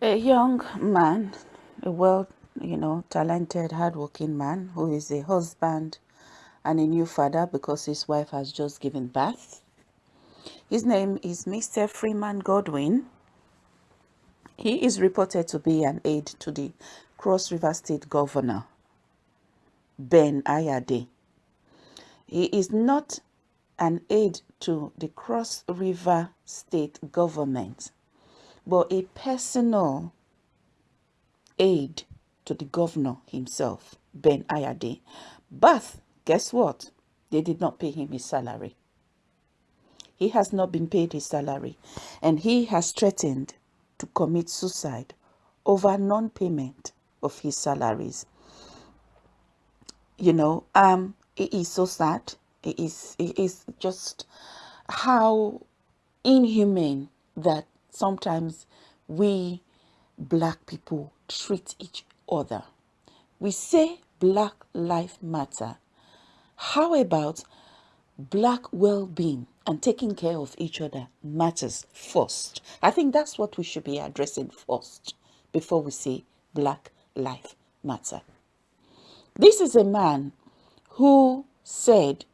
a young man, a well, you know, talented, hardworking man who is a husband and a new father because his wife has just given birth. His name is Mr. Freeman Godwin. He is reported to be an aide to the Cross River State Governor, Ben Ayade. He is not an aide to the Cross River State Government but a personal aid to the governor himself, Ben Ayade. But guess what? They did not pay him his salary. He has not been paid his salary and he has threatened to commit suicide over non-payment of his salaries. You know, um, it is so sad. It is, it is just how inhumane that sometimes we black people treat each other. We say Black Life Matter. How about black well-being and taking care of each other matters first? I think that's what we should be addressing first before we say Black Life Matter. This is a man who said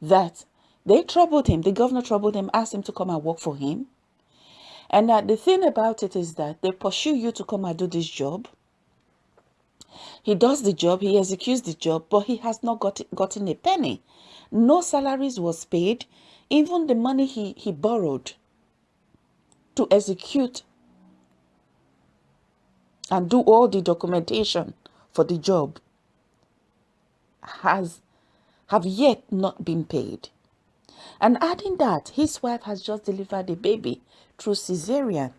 that they troubled him, the governor troubled him, asked him to come and work for him. And uh, the thing about it is that they pursue you to come and do this job. He does the job, he executes the job, but he has not got, gotten a penny. No salaries was paid, even the money he, he borrowed to execute and do all the documentation for the job has have yet not been paid. And adding that, his wife has just delivered a baby through cesarean.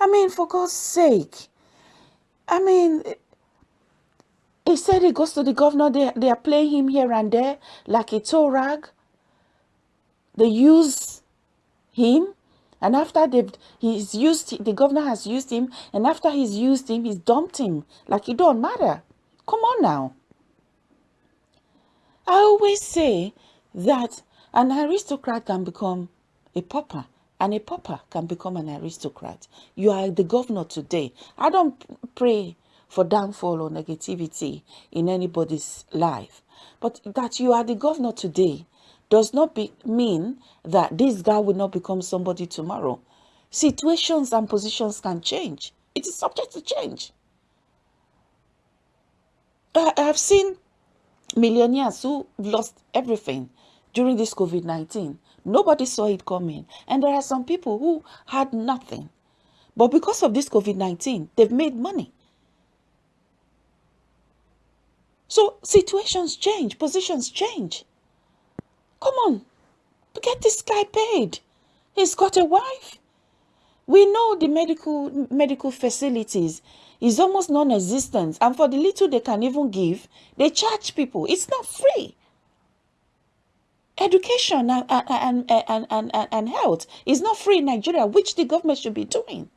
I mean, for God's sake. I mean, he said he goes to the governor, they, they are playing him here and there like a tow rag. They use him. And after they've, he's used, the governor has used him. And after he's used him, he's dumped him. Like it don't matter. Come on now. I always say that an aristocrat can become a pauper and a pauper can become an aristocrat. You are the governor today. I don't pray for downfall or negativity in anybody's life. But that you are the governor today does not be, mean that this guy will not become somebody tomorrow. Situations and positions can change. It is subject to change. I have seen millionaires who lost everything during this COVID-19. Nobody saw it coming. And there are some people who had nothing. But because of this COVID-19, they've made money. So situations change, positions change. Come on, get this guy paid. He's got a wife. We know the medical medical facilities is almost non-existent. And for the little they can even give, they charge people. It's not free education and, and, and, and, and, health is not free in Nigeria, which the government should be doing.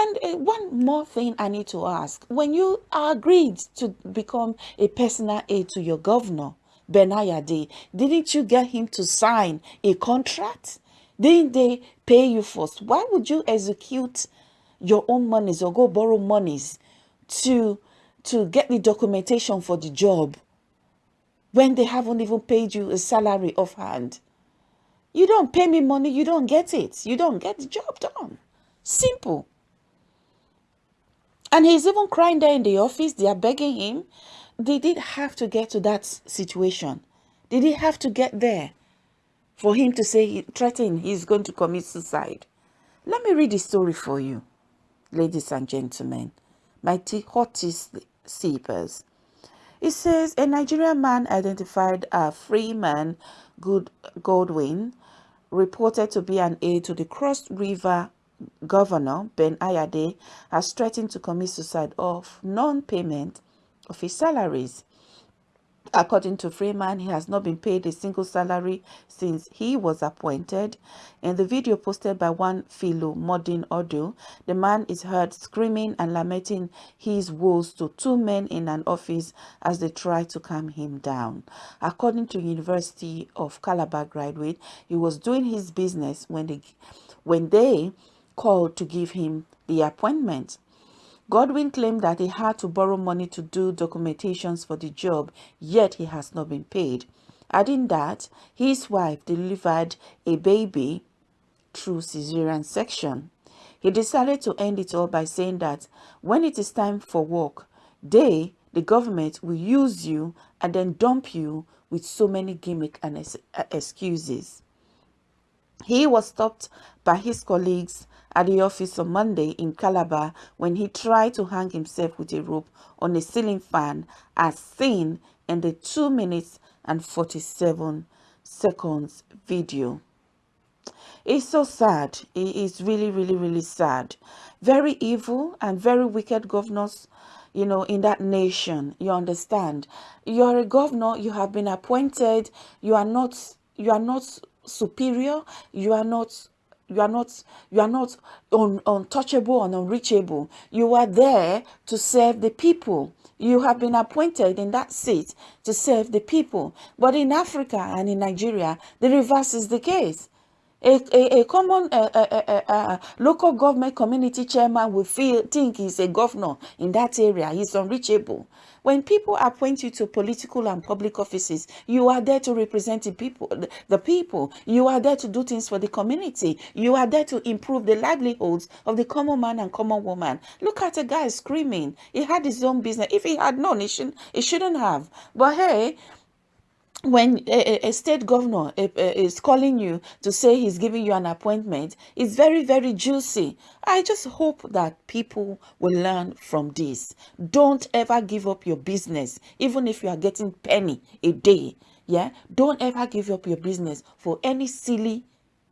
And uh, one more thing I need to ask. When you agreed to become a personal aide to your governor, Ben Ayade, didn't you get him to sign a contract? Didn't they pay you first? Why would you execute your own monies or go borrow monies to, to get the documentation for the job when they haven't even paid you a salary offhand. You don't pay me money, you don't get it. You don't get the job done. Simple. And he's even crying there in the office. They are begging him. They did have to get to that situation. Did he have to get there for him to say, threaten he's going to commit suicide? Let me read the story for you, ladies and gentlemen, my hottest sleepers. It says a Nigerian man identified as Freeman Good Godwin reported to be an aide to the Cross River governor Ben Ayade has threatened to commit suicide of non-payment of his salaries. According to Freeman, he has not been paid a single salary since he was appointed. In the video posted by one Philo Modin Audio, the man is heard screaming and lamenting his woes to two men in an office as they try to calm him down. According to University of Calabar graduate, he was doing his business when they, when they called to give him the appointment. Godwin claimed that he had to borrow money to do documentations for the job, yet he has not been paid. Adding that his wife delivered a baby through cesarean section. He decided to end it all by saying that when it is time for work, they, the government, will use you and then dump you with so many gimmick and excuses. He was stopped by his colleagues at the office on Monday in Calabar when he tried to hang himself with a rope on a ceiling fan as seen in the 2 minutes and 47 seconds video. It's so sad. It is really, really, really sad. Very evil and very wicked governors, you know, in that nation. You understand? You're a governor. You have been appointed. You are not, you are not superior. You are not you are not you are not un, untouchable and unreachable. You are there to serve the people. You have been appointed in that seat to serve the people. But in africa and in nigeria the reverse is the case a, a, a common uh, uh, uh, local government community chairman will feel think he's a governor in that area. He's unreachable. When people appoint you to political and public offices you are there to represent the people the people. You are there to do things for the community. You are there to improve the livelihoods of the common man and common woman. Look at a guy screaming. He had his own business. If he had known he shouldn't he shouldn't have. But hey when a, a, state governor is calling you to say he's giving you an appointment, it's very, very juicy. I just hope that people will learn from this. Don't ever give up your business, even if you are getting penny a day. Yeah, don't ever give up your business for any silly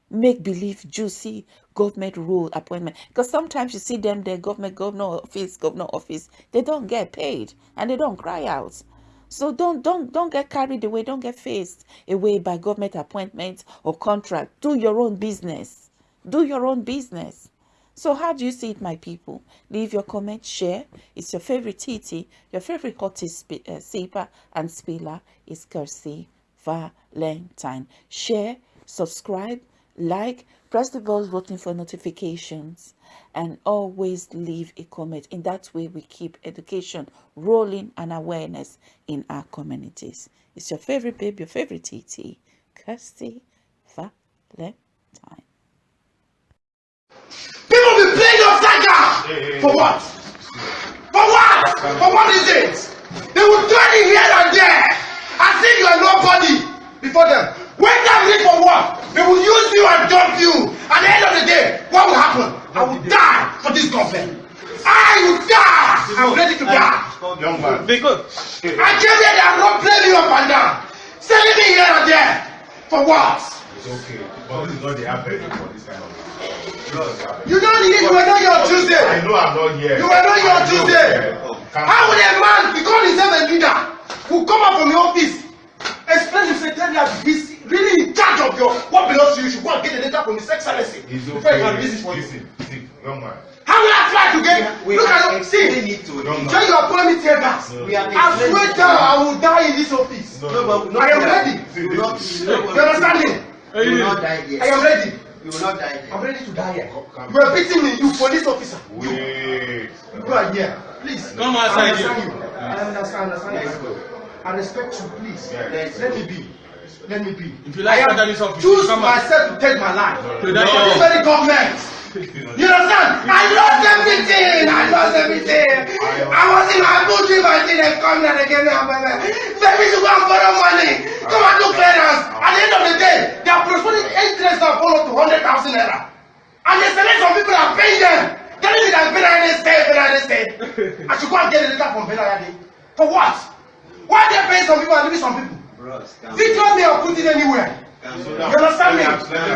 make-believe juicy government rule appointment because sometimes you see them the government governor office governor office they don't get paid and they don't cry out so don't don't don't get carried away, don't get faced away by government appointments or contract. Do your own business. Do your own business. So how do you see it, my people? Leave your comment, share. It's your favorite TT, your favorite hottest uh, sipper and spiller is Kirsty Valentine. Share, subscribe, like, press the bell button for notifications and always leave a comment. In that way we keep education rolling and awareness in our communities. It's your favorite babe your favorite tt kirsty valentine. People be playing your saga for what? For what? For what is it? They will turn it here and there as if you are nobody before them. They reach for what they will use you and dump you at the end of the day what will happen I will die for this government. I will die. I'm ready to die. Young man. Because I came here and not play me up and down. Sending me here and there. For what? It's okay. But this is not the average for this kind of you don't need you were not here on Tuesday. I know I'm not here. You were not here on Tuesday. How would a man, because he's a leader, who come out from your office, explain to secretariat he's really in charge of your what belongs to you, you should go and get the data from his excellency. It's okay. Before you can release it for you. listen, young man. How will I try to get? We Look are at see. explaining it to. Tell you appoint me tear gas. No. We are I swear down. I will die in this office. No, No, but I not am ready. You will not, you will You understand me? You will not die here. I am ready. You will not die I'm here. ready to die here. Come- You are beating me, you police officer. You, Wait. you are here. Please. Come I outside understand here. you. I understand, I understand. I respect you, please. Let me be. Let me be. If you like I this office, choose come myself to take my life. To that this very government. You understand? I lost everything. I lost everything. I was in my booty, my thing, they come and they gave me a baby. Baby, to go and borrow money. Come and do clearance. At the end of the day, they are postponing interest and follow to 100,000 naira. And they select some people that pay them. Telling me that Benayade stay, Benayade stay. I should go and get a letter from Benayade. For what? Why they paying some people and leaving some people? Video me or put it anywhere. You understand me? you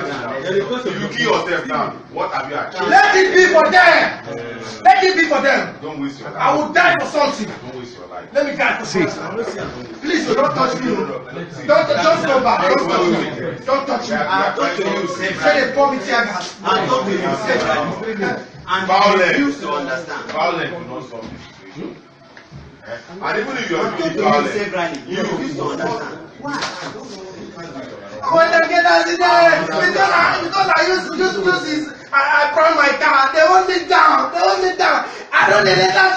now. If you kill yourself now, what have you achieved? Let it be for them. Let it be for them. Don't waste your life. I will die for something. Don't waste your life. Let me die for something. Please don't touch me. Don't just go back. Don't touch me. Don't touch me. Are trying to you, say- Say they pour me tear gas. I talk to you severally. And Violence. you refuse to understand. Violence will not solve this situation. Eh? And even if you I are talk doing to you violence, severally. You refuse to understand. Why? When they get us in there, because I because I used to use use this, I, I prime my car. They hold me down. They hold me down. I don't need let them